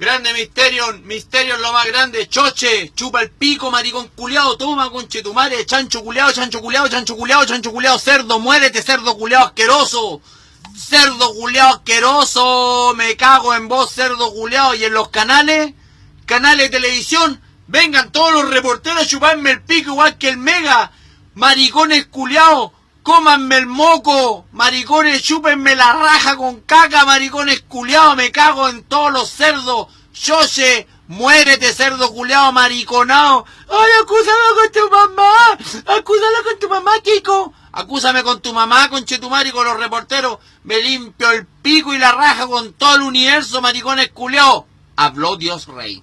Grande misterio es lo más grande. Choche, chupa el pico, maricón culiao, toma conchetumare, chancho culiao, chancho culiao, chancho culiao, chancho culiao, cerdo, muérete, cerdo culiao asqueroso. Cerdo culiao asqueroso, me cago en vos, cerdo culiao. Y en los canales, canales de televisión, vengan todos los reporteros a chuparme el pico igual que el mega. Maricones culiao, cómanme el moco, maricones, chúpenme la raja con caca, maricones culiao, me cago en todos los cerdos. Yoche, muérete, cerdo culiao, mariconao. Ay, acúsame con tu mamá, acúsala con tu mamá, Kiko. Acúsame con tu mamá, con Chetumar y con los reporteros. Me limpio el pico y la raja con todo el universo, maricones culiao. Habló Dios Rey.